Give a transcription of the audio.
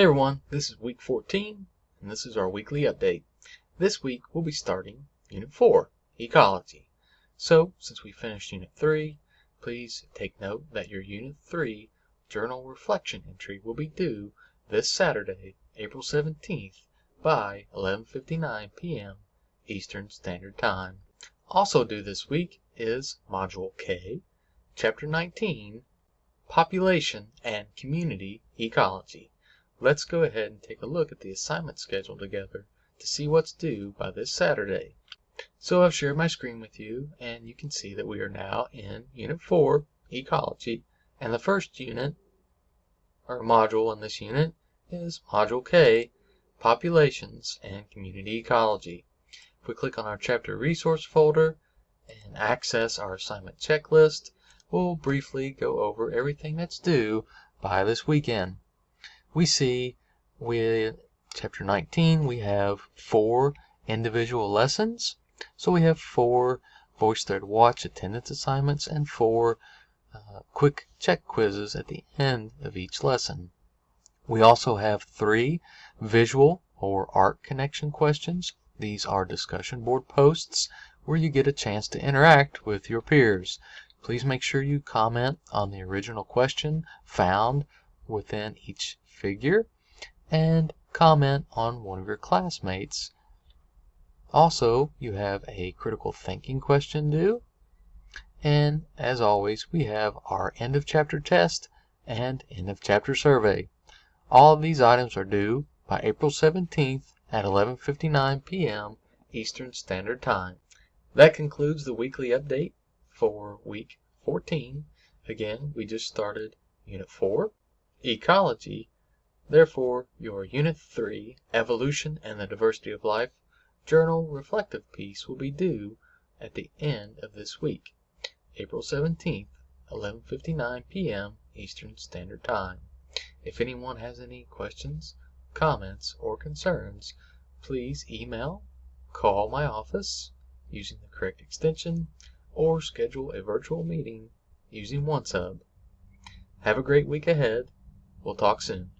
Hey everyone, this is week 14 and this is our weekly update. This week we'll be starting Unit 4, Ecology. So, since we finished Unit 3, please take note that your Unit 3 journal reflection entry will be due this Saturday, April 17th by 11:59 p.m. Eastern Standard Time. Also due this week is Module K, Chapter 19, Population and Community Ecology. Let's go ahead and take a look at the assignment schedule together to see what's due by this Saturday. So I've shared my screen with you and you can see that we are now in Unit 4, Ecology, and the first unit, or module in this unit, is Module K, Populations and Community Ecology. If we click on our chapter resource folder and access our assignment checklist, we'll briefly go over everything that's due by this weekend we see with chapter 19 we have four individual lessons. So we have four VoiceThread Watch attendance assignments and four uh, quick check quizzes at the end of each lesson. We also have three visual or art connection questions. These are discussion board posts where you get a chance to interact with your peers. Please make sure you comment on the original question found within each figure and comment on one of your classmates. Also, you have a critical thinking question due. And as always, we have our end of chapter test and end of chapter survey. All of these items are due by April 17th at 11:59 p.m. Eastern Standard Time. That concludes the weekly update for week 14. Again, we just started Unit 4, Ecology, Therefore, your Unit 3, Evolution and the Diversity of Life, journal reflective piece will be due at the end of this week, April 17th, 11:59 p.m. Eastern Standard Time. If anyone has any questions, comments, or concerns, please email, call my office using the correct extension, or schedule a virtual meeting using OneSub. Have a great week ahead. We'll talk soon.